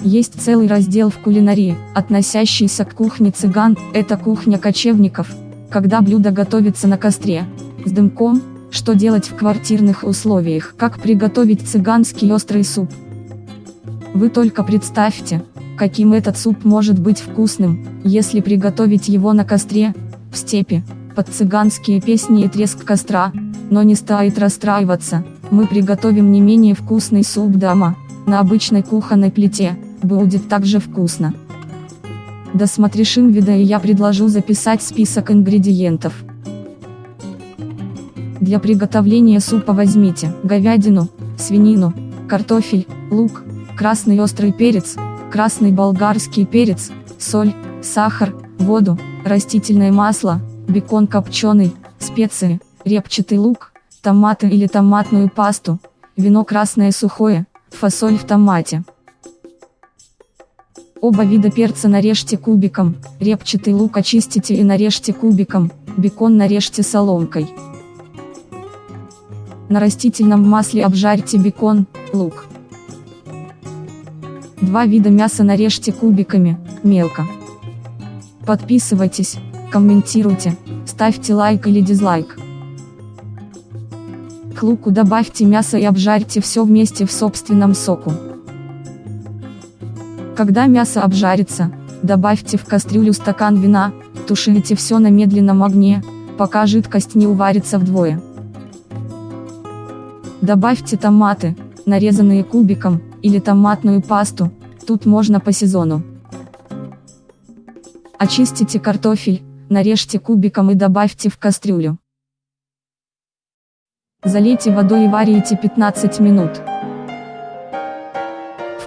Есть целый раздел в кулинарии, относящийся к кухне цыган, это кухня кочевников, когда блюдо готовится на костре, с дымком, что делать в квартирных условиях, как приготовить цыганский острый суп. Вы только представьте, каким этот суп может быть вкусным, если приготовить его на костре, в степи, под цыганские песни и треск костра, но не стоит расстраиваться, мы приготовим не менее вкусный суп дома, на обычной кухонной плите, будет также вкусно. Досмотришь вида и я предложу записать список ингредиентов. Для приготовления супа возьмите говядину, свинину, картофель, лук, красный острый перец, красный болгарский перец, соль, сахар, воду, растительное масло, бекон копченый, специи, репчатый лук, томаты или томатную пасту, вино красное сухое, фасоль в томате. Оба вида перца нарежьте кубиком, репчатый лук очистите и нарежьте кубиком, бекон нарежьте соломкой. На растительном масле обжарьте бекон, лук. Два вида мяса нарежьте кубиками, мелко. Подписывайтесь, комментируйте, ставьте лайк или дизлайк. К луку добавьте мясо и обжарьте все вместе в собственном соку. Когда мясо обжарится, добавьте в кастрюлю стакан вина, тушите все на медленном огне, пока жидкость не уварится вдвое. Добавьте томаты, нарезанные кубиком, или томатную пасту, тут можно по сезону. Очистите картофель, нарежьте кубиком и добавьте в кастрюлю. Залейте водой и варите 15 минут.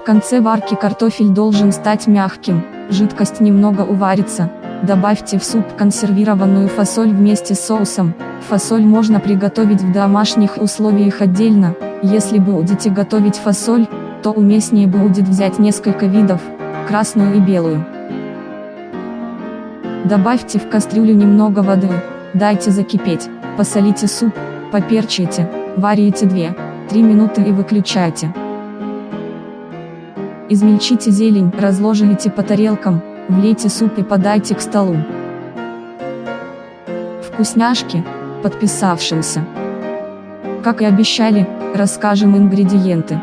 Конце варки картофель должен стать мягким, жидкость немного уварится, добавьте в суп консервированную фасоль вместе с соусом, фасоль можно приготовить в домашних условиях отдельно, если будете готовить фасоль, то уместнее будет взять несколько видов, красную и белую. Добавьте в кастрюлю немного воды, дайте закипеть, посолите суп, поперчите, варите 2-3 минуты и выключайте. Измельчите зелень, разложите по тарелкам, влейте суп и подайте к столу. Вкусняшки, подписавшимся. Как и обещали, расскажем ингредиенты.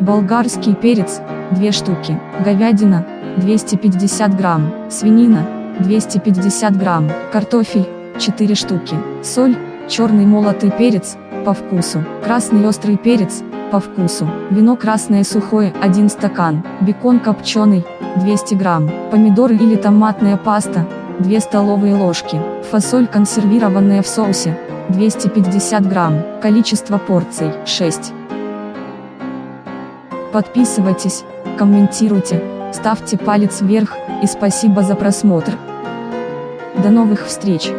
Болгарский перец, 2 штуки, говядина, 250 грамм, свинина, 250 грамм, картофель, 4 штуки, соль, черный молотый перец, по вкусу, красный острый перец, по вкусу. Вино красное сухое 1 стакан, бекон копченый 200 грамм, помидоры или томатная паста 2 столовые ложки, фасоль консервированная в соусе 250 грамм, количество порций 6. Подписывайтесь, комментируйте, ставьте палец вверх, и спасибо за просмотр. До новых встреч!